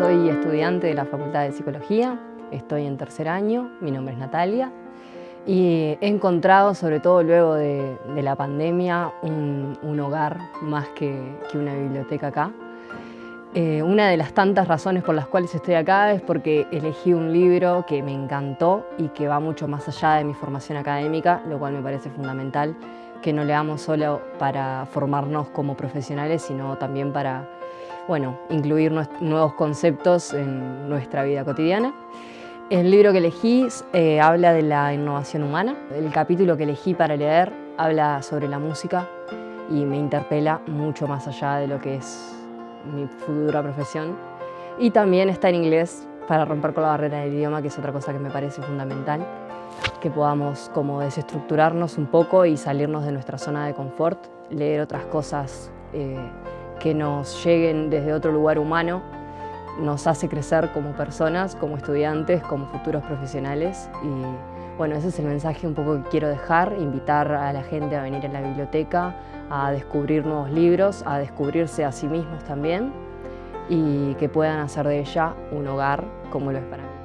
soy estudiante de la Facultad de Psicología, estoy en tercer año, mi nombre es Natalia y he encontrado, sobre todo luego de, la pandemia, un, hogar más que, una biblioteca acá. Eh, una de las tantas razones por las cuales estoy acá es porque elegí un libro que me encantó y que va mucho más allá de mi formación académica, lo cual me parece fundamental que no leamos solo para formarnos como profesionales, sino también para bueno, incluir nuevos conceptos en nuestra vida cotidiana. El libro que elegí eh, habla de la innovación humana. El capítulo que elegí para leer habla sobre la música y me interpela mucho más allá de lo que es mi futura profesión. Y también está en inglés para romper con la barrera del idioma, que es otra cosa que me parece fundamental, que podamos como desestructurarnos un poco y salirnos de nuestra zona de confort, leer otras cosas eh, que nos lleguen desde otro lugar humano nos hace crecer como personas, como estudiantes, como futuros profesionales. Y bueno, ese es el mensaje un poco que quiero dejar, invitar a la gente a venir a la biblioteca, a descubrir nuevos libros, a descubrirse a sí mismos también y que puedan hacer de ella un hogar como lo es para mí.